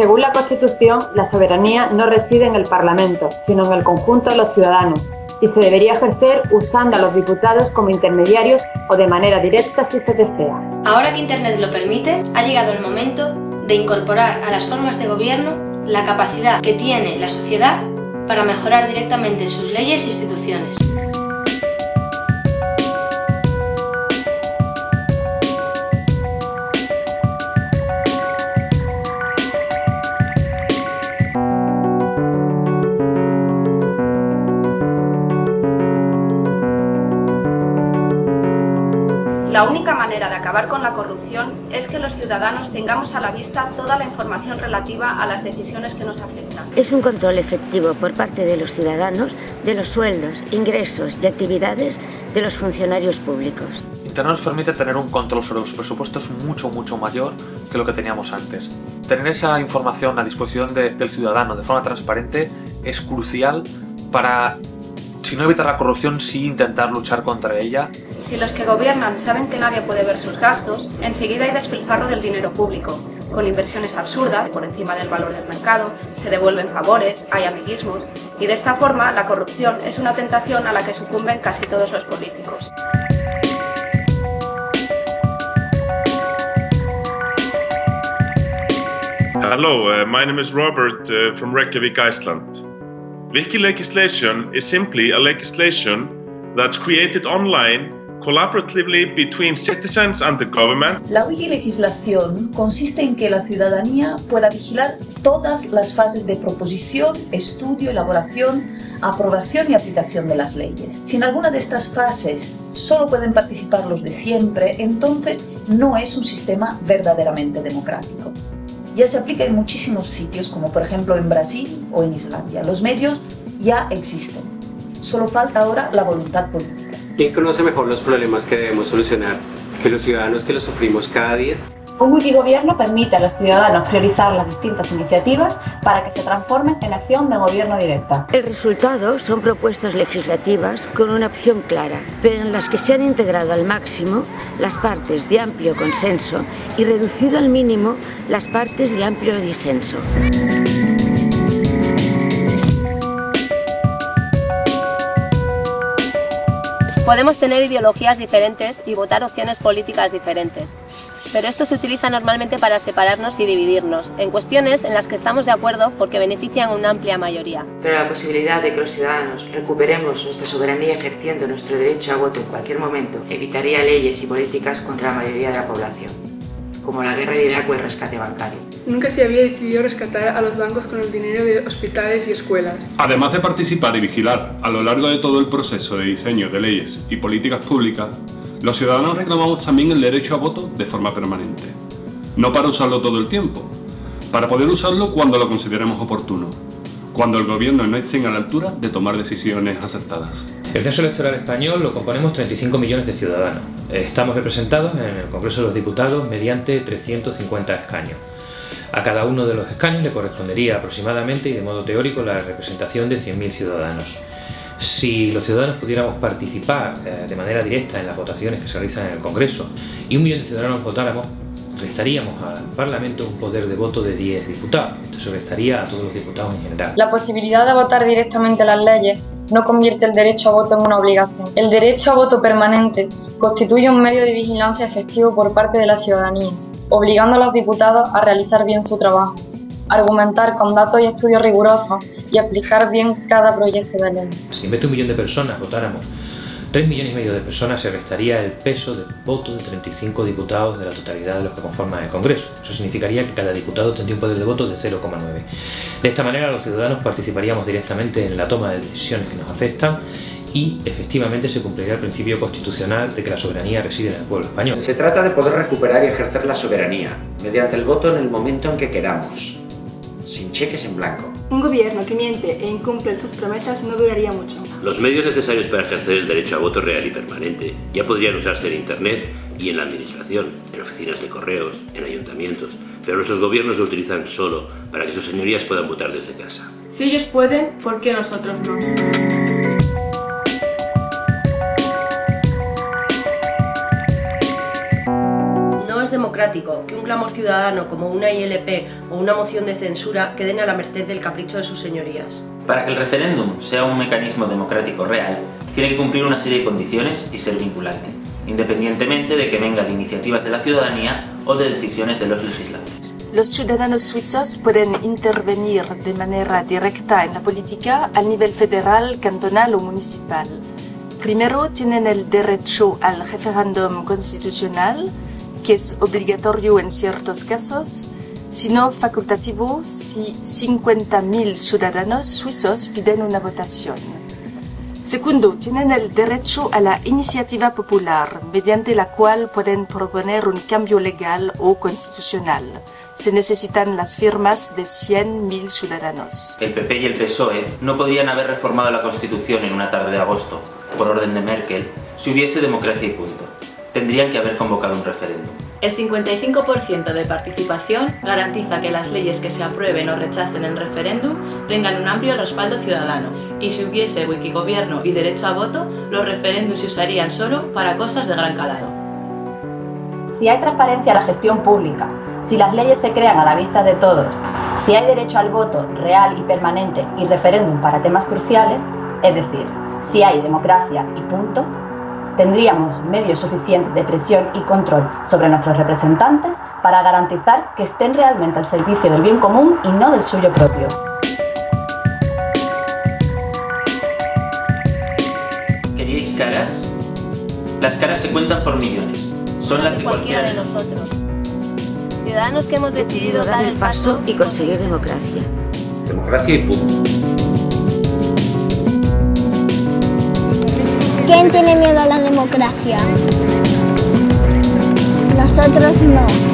Según la Constitución, la soberanía no reside en el Parlamento, sino en el conjunto de los ciudadanos y se debería ejercer usando a los diputados como intermediarios o de manera directa si se desea. Ahora que Internet lo permite, ha llegado el momento de incorporar a las formas de gobierno la capacidad que tiene la sociedad para mejorar directamente sus leyes e instituciones. La única manera de acabar con la corrupción es que los ciudadanos tengamos a la vista toda la información relativa a las decisiones que nos afectan. Es un control efectivo por parte de los ciudadanos de los sueldos, ingresos y actividades de los funcionarios públicos. Internet nos permite tener un control sobre los presupuestos mucho, mucho mayor que lo que teníamos antes. Tener esa información a disposición del ciudadano de forma transparente es crucial para si no evitar la corrupción, sí intentar luchar contra ella. Si los que gobiernan saben que nadie puede ver sus gastos, enseguida hay despilfarro del dinero público, con inversiones absurdas, por encima del valor del mercado, se devuelven favores, hay amiguismos, y de esta forma la corrupción es una tentación a la que sucumben casi todos los políticos. Hello, uh, my name is Robert uh, from Reykjavik, Iceland. Wiki legislation is simply a legislation that's created online collaboratively between citizens and the government. La wikilegislación consiste en que la ciudadanía pueda vigilar todas las fases de proposición, estudio, elaboración, aprobación y aplicación de las leyes. Si en alguna de estas fases solo pueden participar los de siempre, entonces no es un sistema verdaderamente democrático. Ya se aplica en muchísimos sitios, como por ejemplo en Brasil o en Islandia. Los medios ya existen. Solo falta ahora la voluntad política. ¿Quién conoce mejor los problemas que debemos solucionar que los ciudadanos que los sufrimos cada día? Un wikigobierno permite a los ciudadanos priorizar las distintas iniciativas para que se transformen en acción de gobierno directa. El resultado son propuestas legislativas con una opción clara, pero en las que se han integrado al máximo las partes de amplio consenso y reducido al mínimo las partes de amplio disenso. Podemos tener ideologías diferentes y votar opciones políticas diferentes, pero esto se utiliza normalmente para separarnos y dividirnos, en cuestiones en las que estamos de acuerdo porque benefician a una amplia mayoría. Pero la posibilidad de que los ciudadanos recuperemos nuestra soberanía ejerciendo nuestro derecho a voto en cualquier momento evitaría leyes y políticas contra la mayoría de la población, como la guerra de Irak o el rescate bancario. Nunca se había decidido rescatar a los bancos con el dinero de hospitales y escuelas. Además de participar y vigilar a lo largo de todo el proceso de diseño de leyes y políticas públicas, los ciudadanos reclamamos también el derecho a voto de forma permanente. No para usarlo todo el tiempo, para poder usarlo cuando lo consideremos oportuno, cuando el gobierno no esté a la altura de tomar decisiones acertadas. El censo electoral español lo componemos 35 millones de ciudadanos. Estamos representados en el Congreso de los Diputados mediante 350 escaños. A cada uno de los escaños le correspondería aproximadamente y de modo teórico la representación de 100.000 ciudadanos. Si los ciudadanos pudiéramos participar eh, de manera directa en las votaciones que se realizan en el Congreso y un millón de ciudadanos votáramos, restaríamos al Parlamento un poder de voto de 10 diputados. Esto se restaría a todos los diputados en general. La posibilidad de votar directamente las leyes no convierte el derecho a voto en una obligación. El derecho a voto permanente constituye un medio de vigilancia efectivo por parte de la ciudadanía obligando a los diputados a realizar bien su trabajo, argumentar con datos y estudios rigurosos y aplicar bien cada proyecto de ley. Si en vez de un millón de personas votáramos 3 millones y medio de personas se restaría el peso del voto de 35 diputados de la totalidad de los que conforman el Congreso. Eso significaría que cada diputado tendría un poder de voto de 0,9. De esta manera los ciudadanos participaríamos directamente en la toma de decisiones que nos afectan y efectivamente se cumpliría el principio constitucional de que la soberanía reside en el pueblo español. Se trata de poder recuperar y ejercer la soberanía mediante el voto en el momento en que queramos, sin cheques en blanco. Un gobierno que miente e incumple sus promesas no duraría mucho. Los medios necesarios para ejercer el derecho a voto real y permanente ya podrían usarse en Internet y en la administración, en oficinas de correos, en ayuntamientos, pero nuestros gobiernos lo utilizan solo para que sus señorías puedan votar desde casa. Si ellos pueden, ¿por qué nosotros no? Democrático que un clamor ciudadano como una ILP o una moción de censura queden a la merced del capricho de sus señorías. Para que el referéndum sea un mecanismo democrático real, tiene que cumplir una serie de condiciones y ser vinculante, independientemente de que venga de iniciativas de la ciudadanía o de decisiones de los legisladores. Los ciudadanos suizos pueden intervenir de manera directa en la política a nivel federal, cantonal o municipal. Primero tienen el derecho al referéndum constitucional, que es obligatorio en ciertos casos, sino facultativo si 50.000 ciudadanos suizos piden una votación. Segundo, tienen el derecho a la iniciativa popular, mediante la cual pueden proponer un cambio legal o constitucional. Se necesitan las firmas de 100.000 ciudadanos. El PP y el PSOE no podrían haber reformado la Constitución en una tarde de agosto, por orden de Merkel, si hubiese democracia y punto. Tendrían que haber convocado un referéndum. El 55% de participación garantiza que las leyes que se aprueben o rechacen en referéndum tengan un amplio respaldo ciudadano y si hubiese wikigobierno y derecho a voto, los referéndums se usarían solo para cosas de gran calado. Si hay transparencia en la gestión pública, si las leyes se crean a la vista de todos, si hay derecho al voto real y permanente y referéndum para temas cruciales, es decir, si hay democracia y punto, tendríamos medios suficientes de presión y control sobre nuestros representantes para garantizar que estén realmente al servicio del bien común y no del suyo propio. ¿Queríais caras? Las caras se cuentan por millones. Son las de cualquiera de nosotros. Ciudadanos que hemos decidido dar el paso y conseguir democracia. Democracia y punto. ¿Quién tiene miedo a la democracia? Nosotros no.